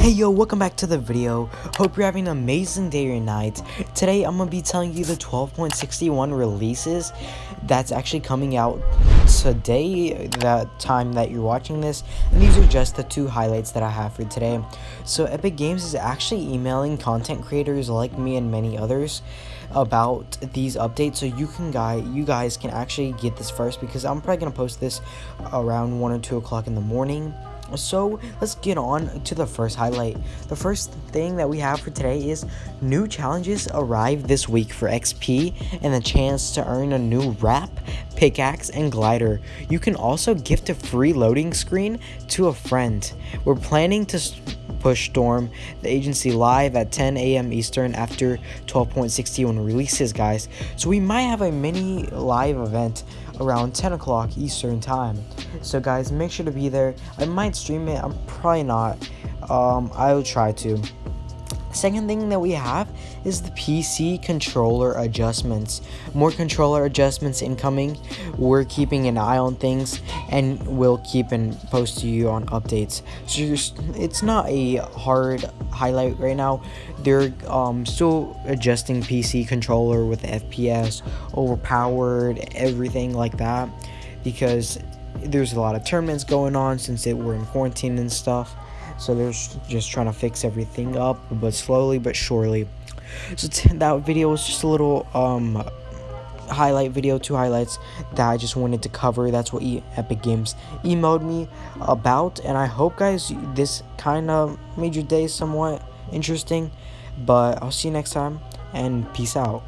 Hey yo, welcome back to the video. Hope you're having an amazing day or night. Today I'm gonna be telling you the 12.61 releases that's actually coming out today, the time that you're watching this. And these are just the two highlights that I have for today. So Epic Games is actually emailing content creators like me and many others about these updates so you can guy you guys can actually get this first because I'm probably gonna post this around one or two o'clock in the morning so let's get on to the first highlight. The first thing that we have for today is new challenges arrive this week for XP and the chance to earn a new wrap, pickaxe, and glider. You can also gift a free loading screen to a friend. We're planning to push Storm the agency live at 10 a.m. Eastern after 12.61 releases, guys. So we might have a mini live event around 10 o'clock Eastern time. So guys, make sure to be there. I might stream it. I'm probably not. Um, I'll try to. Second thing that we have is the PC controller adjustments. More controller adjustments incoming. We're keeping an eye on things and we'll keep and post to you on updates. So it's not a hard highlight right now. They're um, still adjusting PC controller with FPS, overpowered, everything like that because there's a lot of tournaments going on since it, we're in quarantine and stuff so they're just trying to fix everything up but slowly but surely. So that video was just a little um highlight video two highlights that i just wanted to cover. That's what e epic games emailed me about and i hope guys this kind of made your day somewhat interesting but i'll see you next time and peace out